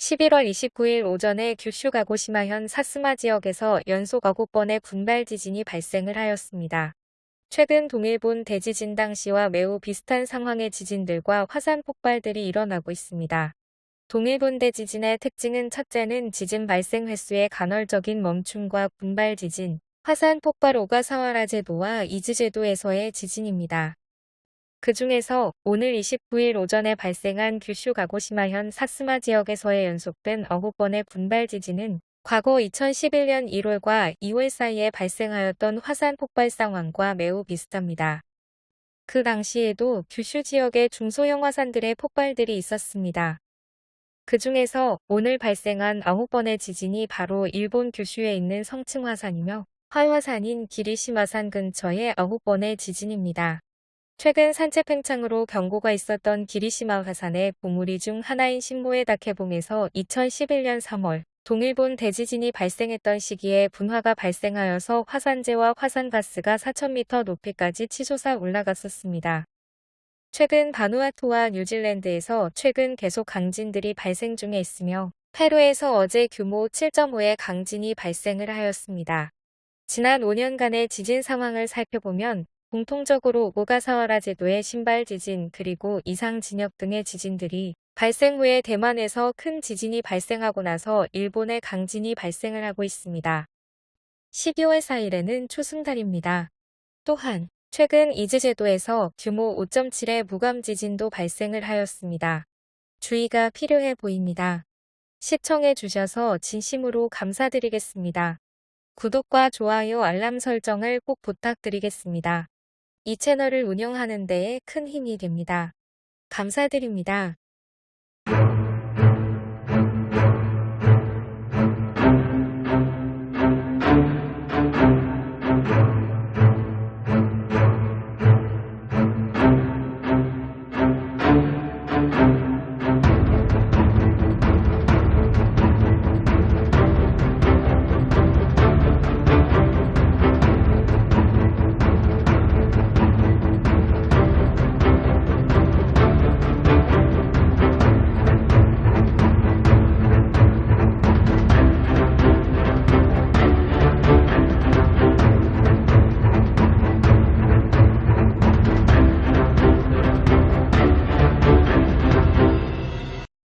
11월 29일 오전에 규슈 가고시마현 사스마 지역에서 연속 9번의 군발 지진이 발생을 하였습니다. 최근 동일본 대지진 당시와 매우 비슷한 상황의 지진들과 화산 폭발들이 일어나고 있습니다. 동일본 대지진의 특징은 첫째는 지진 발생 횟수의 간헐적인 멈춤과 군발 지진, 화산 폭발 오가사와라 제도와 이즈 제도에서의 지진입니다. 그 중에서 오늘 29일 오전에 발생한 규슈 가고시마현 사스마 지역에서의 연속된 9번의 군발 지진은 과거 2011년 1월과 2월 사이에 발생하였던 화산 폭발 상황과 매우 비슷합니다. 그 당시에도 규슈 지역의 중소형 화산들의 폭발들이 있었습니다. 그 중에서 오늘 발생한 9번의 지진이 바로 일본 규슈에 있는 성층 화산이며 활화산인 기리시마산 근처의 9번의 지진입니다. 최근 산책 팽창으로 경고가 있었던 기리시마 화산의 보물이 중 하나인 신모의 다케봉에서 2011년 3월 동일본 대지진이 발생했던 시기에 분화가 발생하여서 화산재와 화산가스가 4,000m 높이까지 치솟아 올라갔었습니다. 최근 바누아투와 뉴질랜드에서 최근 계속 강진들이 발생 중에 있으며 페루에서 어제 규모 7.5의 강진이 발생을 하였습니다. 지난 5년간의 지진 상황을 살펴보면 공통적으로 오가사와라 제도의 신발 지진 그리고 이상 진역 등의 지진들이 발생 후에 대만에서 큰 지진이 발생하고 나서 일본의 강진이 발생을 하고 있습니다. 12월 4일에는 초승달입니다. 또한 최근 이즈 제도에서 규모 5.7의 무감 지진도 발생을 하였습니다. 주의가 필요해 보입니다. 시청해 주셔서 진심으로 감사드리겠습니다. 구독과 좋아요 알람 설정을 꼭 부탁드리겠습니다. 이 채널을 운영하는 데에 큰 힘이 됩니다. 감사드립니다.